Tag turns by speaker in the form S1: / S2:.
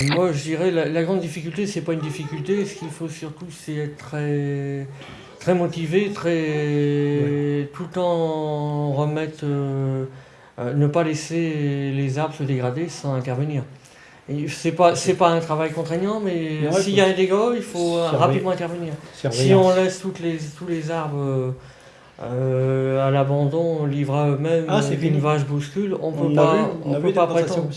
S1: Moi, je dirais la, la grande difficulté, c'est pas une difficulté. Ce qu'il faut surtout, c'est être très, très motivé, très tout le temps remettre, euh, euh, ne pas laisser les arbres se dégrader sans intervenir. C'est pas, c'est pas un travail contraignant, mais s'il y a un dégât, il faut rapidement intervenir. Si on laisse toutes les, tous les arbres euh, à l'abandon, livrés à eux-mêmes,
S2: Ah, c'est
S1: euh, qu'une
S2: fini.
S1: vache bouscule, on
S2: On
S1: peut pas,
S2: vu,
S1: on peut pas prétendre.